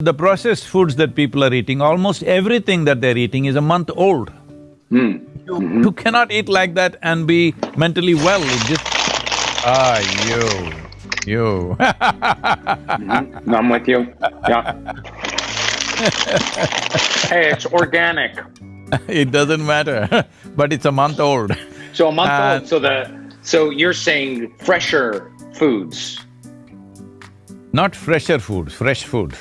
The processed foods that people are eating, almost everything that they're eating is a month old. Mm. You, mm-hmm. you cannot eat like that and be mentally well, it just… Ah, you, you Mhm. I'm with you, yeah. Hey, it's organic, It doesn't matter, but it's a month old. so a month and old, so the… So you're saying fresher foods? Not fresher food. fresh food.